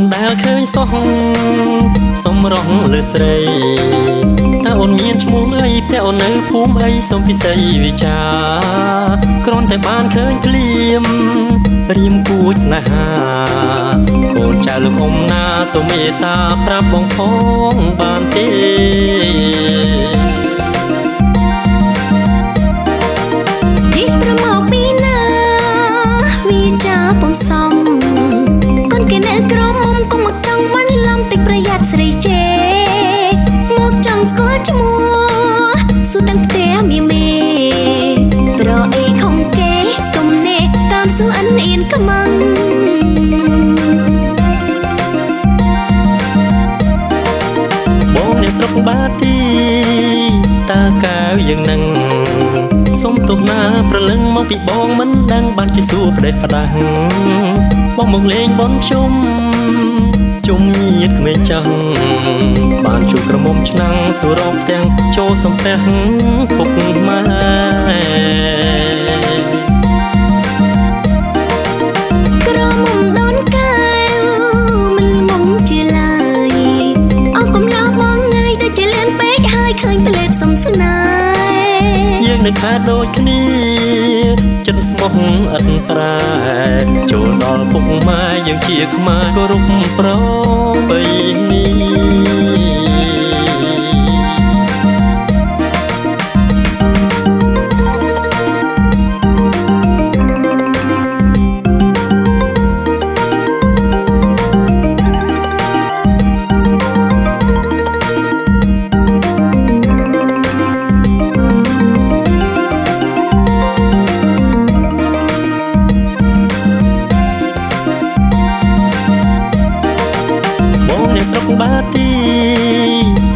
មិនដែលឃើញសោះសុំរងលើស្រីតើអូនមានឈ្មោះអីតែអូននៅភូមិអីសុំពិសីវិចាគ្រាន់តែបានឃើញក្លៀមរៀមគួចស្នេហាកូនចៅលោកអ៊ំណាសូមមេត្តាប្រាប់បងផងបានទេ អិនអៀនខ្មាំងបងអ្នកស្រុកបាទីតើកៅយ៉ាងនឹងសុំទោសណាប្រលឹងមកពីបងមិនដឹងបានជាសួរផ្ដេសផ្ដាស់បងមកលេងបនជុំជុំញាតក្មេងចាស់បានជួបក្រមុំឆ្នាំងសួររកទាំងចូលសំពះពុកម៉ែ ហ៍យើងនៅខែដូចគ្នាចិត្តស្មោះឥតប្រែចូលដល់ពុកម៉ែយើងជាខ្មែរគោរពប្របី បាទី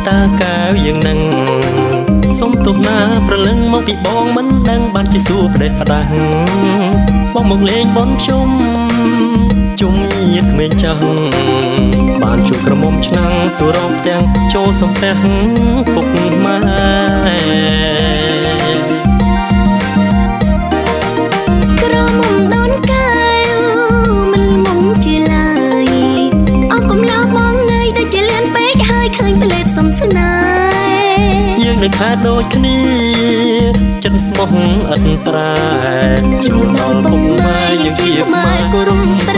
តើកៅយ៉ាងនឹងសុំទោសណាប្រលឹងមកពីបងមិនដឹងបានជាសួរផ្ដេសផ្ដាស់បងមកលេងបនជុំជុំញាតក្មេងចាស់បានជួបក្រមុំឆ្នាំងសួររកទាំងចូលសំពះពុកម៉ែ ហើយឃើញផ្លេតសំស្នេហ៍យើងនៅខែដូចគ្នាចិត្តស្មោះឥតប្រែចូលដល់ពុកម៉ែយើងជាខ្មែរគោរព